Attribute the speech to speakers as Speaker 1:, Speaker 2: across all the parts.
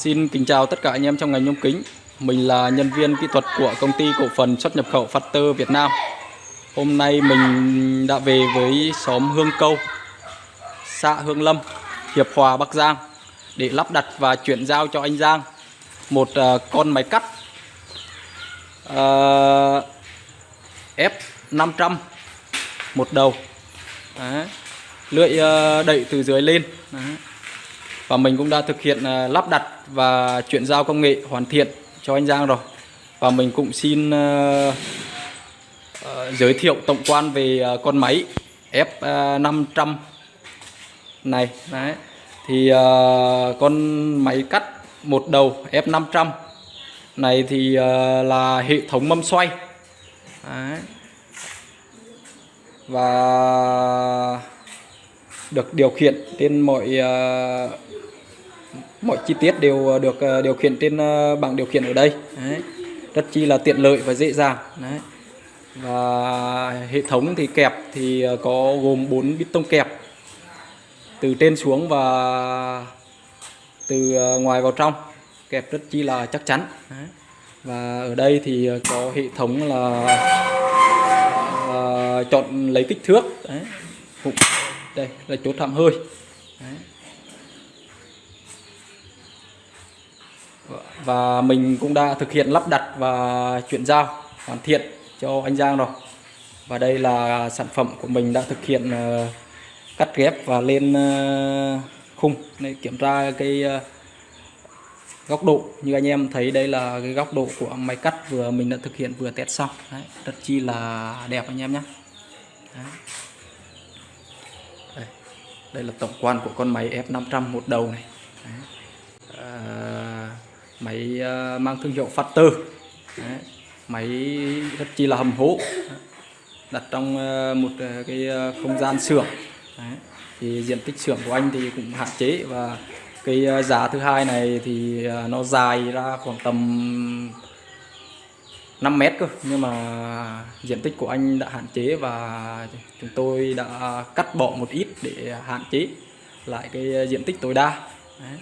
Speaker 1: Xin kính chào tất cả anh em trong ngành nhôm kính. Mình là nhân viên kỹ thuật của công ty cổ phần xuất nhập khẩu Factor Việt Nam. Hôm nay mình đã về với xóm Hương Câu, xã Hương Lâm, Hiệp Hòa, Bắc Giang để lắp đặt và chuyển giao cho anh Giang một à, con máy cắt à, uh, F500 một đầu. Đấy. Lưỡi à, đẩy từ dưới lên. Đấy và mình cũng đã thực hiện à, lắp đặt và chuyển giao công nghệ hoàn thiện cho anh Giang rồi. Và mình cũng xin à, à, giới thiệu tổng quan về con máy F500 này. Đấy. Thì con máy cắt một đầu F500 này thì là hệ thống mâm xoay. Đấy. và được điều khiển trên mọi uh, mọi chi tiết đều ờ, được ờ, điều khiển trên ờ, bảng điều khiển ở đây Đấy. rất chi là tiện lợi và dễ dàng Đấy. và hệ thống thì kẹp thì có gồm 4 bít tông kẹp từ trên xuống và từ ngoài vào trong kẹp rất chi là chắc chắn Đấy. và ở đây thì có hệ thống là chọn lấy kích thước Đấy. đây, là chỗ thảm hơi Đấy. Và mình cũng đã thực hiện lắp đặt và chuyển giao hoàn thiện cho anh Giang rồi. Và đây là sản phẩm của mình đã thực hiện ờ, cắt ghép và lên ờ, khung. Để kiểm tra cái ờ, góc độ. Như anh em thấy đây là cái góc độ của máy cắt vừa mình đã thực hiện vừa test xong. Đấy, rất chi là đẹp anh em nhé. Đây. đây là tổng quan của con máy F500 một đầu này máy ờ, mang thương hiệu Factor Đấy. máy rất chi là hầm hố đặt trong ờ, một ờ, cái không gian xưởng Đấy. thì diện tích xưởng của anh thì cũng hạn chế và cái giá thứ hai này thì nó dài ra khoảng tầm 5 mét cơ nhưng mà diện tích của anh đã hạn chế và chúng tôi đã cắt bỏ một ít để hạn chế lại cái diện tích tối đa Đấy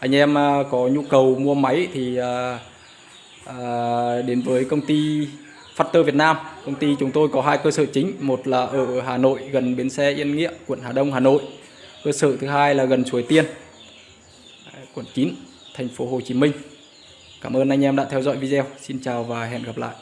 Speaker 1: anh em à, có nhu cầu mua máy thì à, à, đến với công ty Factor Việt Nam. Công ty chúng tôi có hai cơ sở chính, một là ở Hà Nội, gần bến xe Yên Nghĩa, quận Hà Đông, Hà Nội. Cơ sở thứ hai là gần Suối Tiên, quận 9 thành phố Hồ Chí Minh. Cảm ơn anh em đã theo dõi video. Xin chào và hẹn gặp lại.